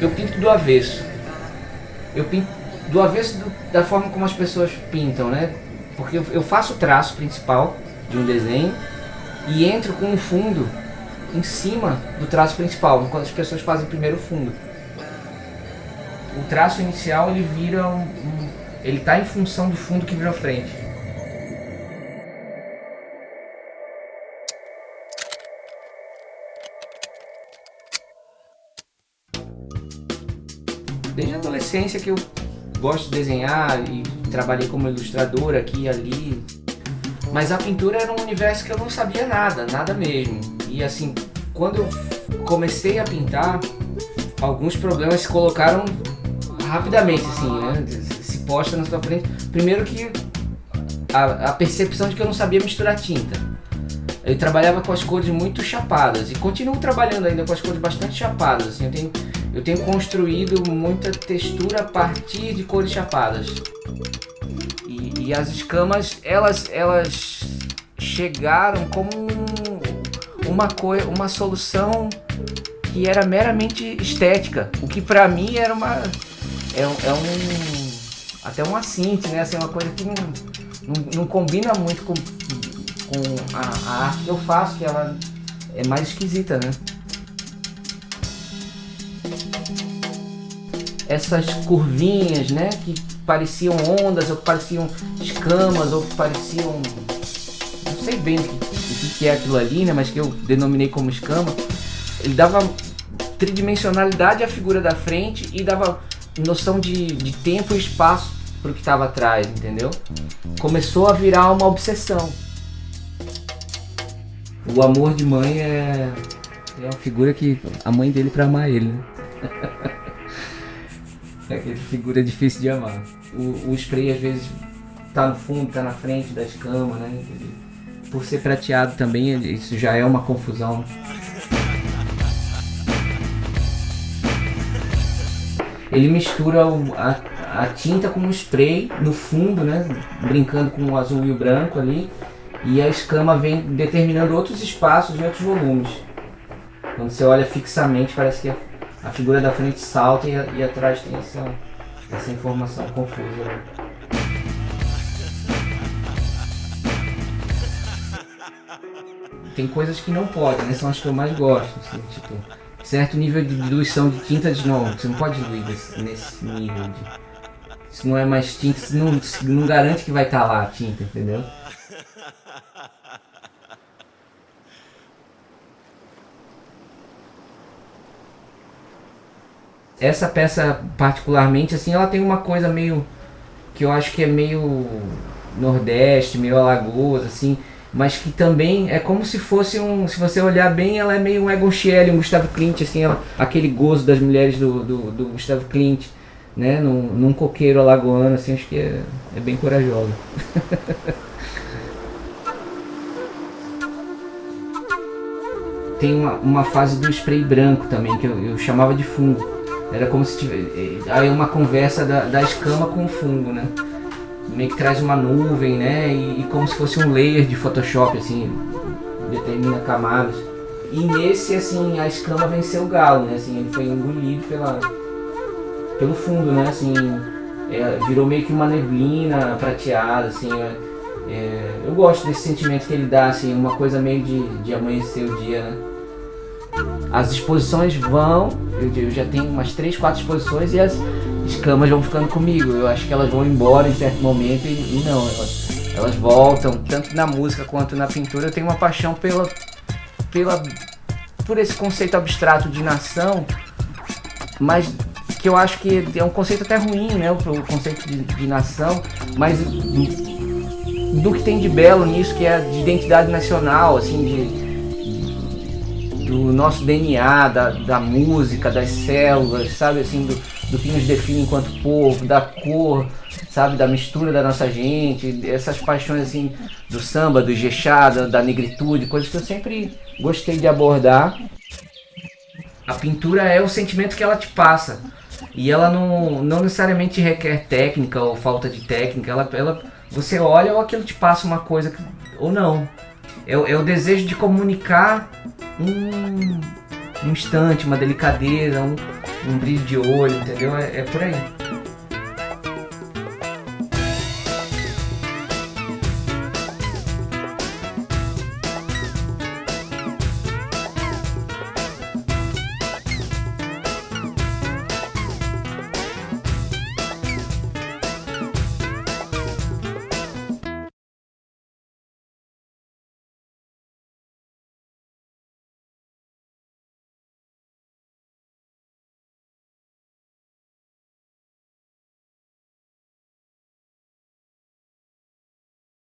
eu pinto do avesso. Eu pinto do avesso do, da forma como as pessoas pintam, né? Porque eu, eu faço o traço principal de um desenho e entro com um fundo em cima do traço principal, enquanto as pessoas fazem primeiro o fundo. O traço inicial ele vira um, um ele está em função do fundo que vira frente. Desde a adolescência que eu gosto de desenhar e trabalhei como ilustrador aqui e ali. Mas a pintura era um universo que eu não sabia nada, nada mesmo. E assim, quando eu comecei a pintar, alguns problemas se colocaram rapidamente, assim, né? Se posta na sua frente. Primeiro que a, a percepção de que eu não sabia misturar tinta. Eu trabalhava com as cores muito chapadas e continuo trabalhando ainda com as cores bastante chapadas. Assim, eu tenho eu tenho construído muita textura a partir de cores chapadas. E, e as escamas, elas, elas chegaram como um, uma, uma solução que era meramente estética. O que pra mim era uma... É, é um... Até um assinte, né? Assim, uma coisa que não, não, não combina muito com, com a, a arte que eu faço, que ela é mais esquisita, né? Essas curvinhas, né? Que pareciam ondas, ou que pareciam escamas, ou que pareciam... Não sei bem o que, o que é aquilo ali, né? Mas que eu denominei como escama. Ele dava tridimensionalidade à figura da frente e dava noção de, de tempo e espaço para o que estava atrás, entendeu? Começou a virar uma obsessão. O amor de mãe é, é uma figura que a mãe dele para amar ele, né? É aquele figura difícil de amar. O, o spray às vezes tá no fundo, tá na frente da escama, né? Por ser prateado também, isso já é uma confusão. Ele mistura o, a, a tinta com o spray no fundo, né? Brincando com o azul e o branco ali. E a escama vem determinando outros espaços e outros volumes. Quando você olha fixamente, parece que é a figura da frente salta e, e atrás tem essa, essa informação confusa. Né? Tem coisas que não podem, né? São as que eu mais gosto. Assim, tipo, certo nível de diluição de tinta de novo. Você não pode diluir desse, nesse nível de. Isso não é mais tinta, isso não, não garante que vai estar tá lá a tinta, entendeu? Essa peça particularmente, assim, ela tem uma coisa meio... Que eu acho que é meio nordeste, meio alagoas, assim... Mas que também é como se fosse um... Se você olhar bem, ela é meio um Egon Schiele, um Gustavo Klimt, assim... Ela, aquele gozo das mulheres do, do, do Gustavo Klimt, né? Num, num coqueiro alagoano, assim, acho que é, é bem corajosa. tem uma, uma fase do spray branco também, que eu, eu chamava de fungo era como se tivesse... Aí uma conversa da, da escama com o fungo, né? Meio que traz uma nuvem, né? E, e como se fosse um layer de Photoshop, assim, determina camadas. E nesse, assim, a escama venceu o galo, né? Assim, ele foi engolido pela, pelo fundo, né? Assim, é, virou meio que uma neblina prateada, assim. É, é, eu gosto desse sentimento que ele dá, assim, uma coisa meio de, de amanhecer o dia, né? As exposições vão, eu, eu já tenho umas 3, 4 exposições e as escamas vão ficando comigo. Eu acho que elas vão embora em certo momento e, e não, elas, elas voltam, tanto na música quanto na pintura. Eu tenho uma paixão pela, pela, por esse conceito abstrato de nação, mas que eu acho que é um conceito até ruim, né, o conceito de, de nação, mas do, do, que tem de belo nisso, que é de identidade nacional, assim, de, do nosso DNA, da, da música, das células, sabe, assim, do, do que nos define enquanto povo, da cor, sabe, da mistura da nossa gente, essas paixões, assim, do samba, do jexá, da, da negritude, coisas que eu sempre gostei de abordar. A pintura é o sentimento que ela te passa. E ela não, não necessariamente requer técnica ou falta de técnica. Ela, ela, você olha ou aquilo te passa uma coisa ou não. É, é o desejo de comunicar um, um instante, uma delicadeza, um, um brilho de olho, entendeu? É, é por aí.